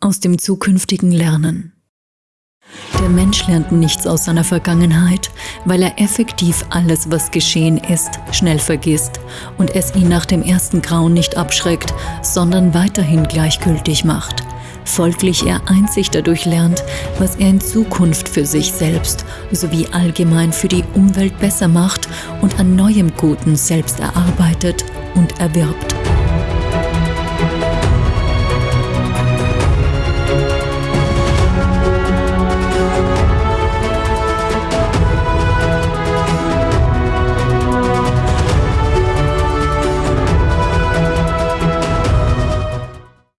aus dem zukünftigen Lernen. Der Mensch lernt nichts aus seiner Vergangenheit, weil er effektiv alles, was geschehen ist, schnell vergisst und es ihn nach dem ersten Grauen nicht abschreckt, sondern weiterhin gleichgültig macht. Folglich er einzig dadurch lernt, was er in Zukunft für sich selbst sowie allgemein für die Umwelt besser macht und an neuem Guten selbst erarbeitet und erwirbt.